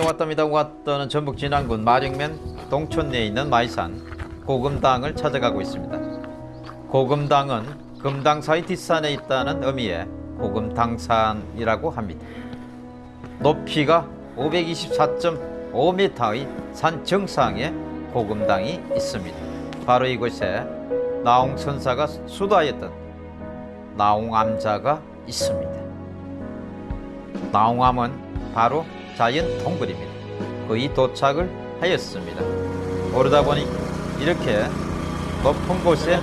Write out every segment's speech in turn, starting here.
저녁에 왔답니다. 왔다는 전북 진안군 마령면 동촌 내에 있는 마이산 고금당을 찾아가고 있습니다. 고금당은 금당사의 뒷산에 있다는 의미의 고금당산이라고 합니다. 높이가 524.5m의 산 정상에 고금당이 있습니다. 바로 이곳에 나홍 선사가 수도하였던 나홍암자가 있습니다. 나홍암은 바로 자연 동굴입니다. 거의 도착을 하였습니다. 오르다 보니 이렇게 높은 곳에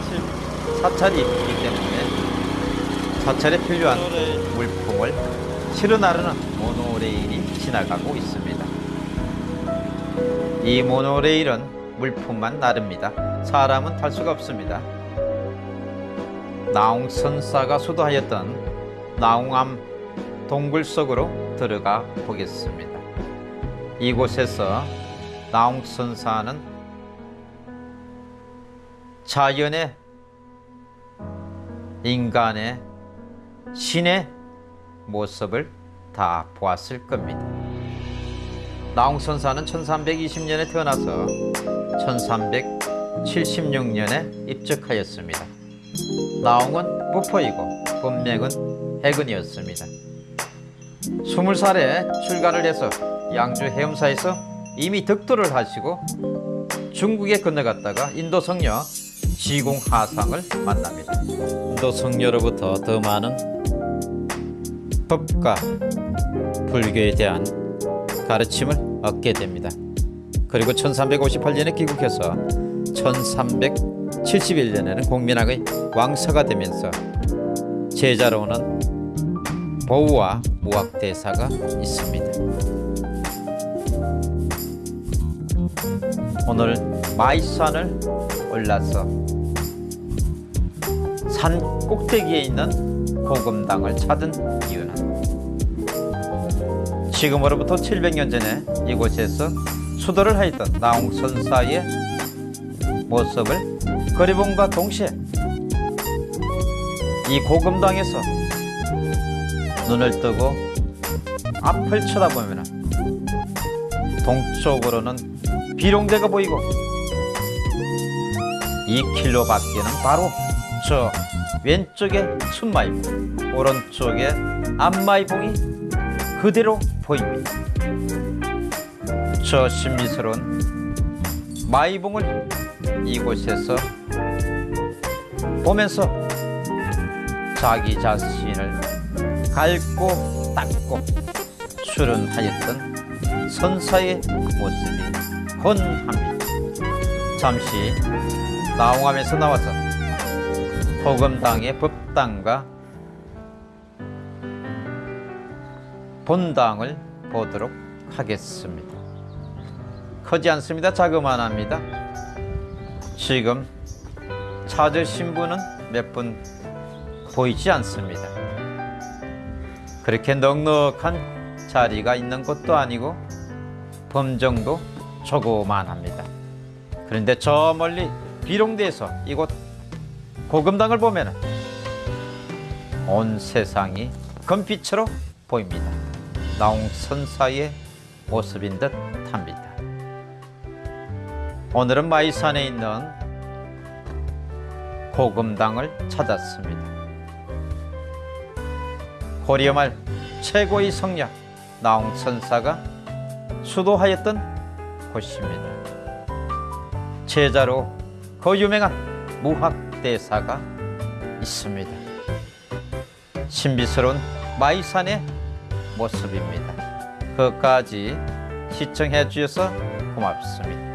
사찰이 있기 때문에 사찰에 필요한 물품을 실어 나르는 모노레일이 지나가고 있습니다. 이 모노레일은 물품만 나릅니다. 사람은 탈 수가 없습니다. 나홍선사가 수도하였던 나홍암 동굴 속으로 들어가 보겠습니다. 이곳에서 나홍 선사는 자연의 인간의 신의 모습을 다 보았을 겁니다. 나홍 선사는 1320년에 태어나서 1376년에 입적하였습니다. 나홍은 부포이고 본명은 해근이었습니다. 20살에 출가를 해서 양주 해엄사에서 이미 득도를 하시고 중국에 건너갔다가 인도 성녀 지공 하상을 만납니다. 인도 성녀로부터 더 많은 법과 불교에 대한 가르침을 얻게 됩니다. 그리고 1358년에 귀국해서 1371년에는 공민왕의 왕서가 되면서 제자로는 보우와 무학대사가 있습니다. 오늘 마이산을 올라서 산 꼭대기에 있는 고금당을 찾은 이유는 지금으로부터 700년 전에 이곳에서 수도를 하였던 나홍선사의 모습을 그리봄과 동시에 이 고금당에서 눈을 뜨고 앞을 쳐다보면 동쪽으로는 비룡대가 보이고 2킬로 밖에는 바로 저 왼쪽에 순마이봉 오른쪽에 앞마이봉이 그대로 보입니다. 저 신비스러운 마이봉을 이곳에서 보면서 자기 자신을 갈고 닦고 수련하였던 선사의 모습이 혼합니다. 잠시 나홍암에서 나와서 호금당의 법당과 본당을 보도록 하겠습니다. 크지 않습니다. 자그만합니다. 지금 찾으신 분은 몇 분 보이지 않습니다. 그렇게 넉넉한 자리가 있는 곳도 아니고 범정도 조그만합니다. 그런데 저 멀리 비룡대에서 이곳 고금당을 보면 온 세상이 금빛으로 보입니다. 나홍선사의 모습인 듯 합니다. 오늘은 마이산에 있는 고금당을 찾았습니다. 고려 말 최고의 성녀 나홍선사가 수도하였던 곳입니다. 제자로 그 유명한 무학대사가 있습니다. 신비스러운 마이산의 모습입니다. 끝까지 시청해 주셔서 고맙습니다.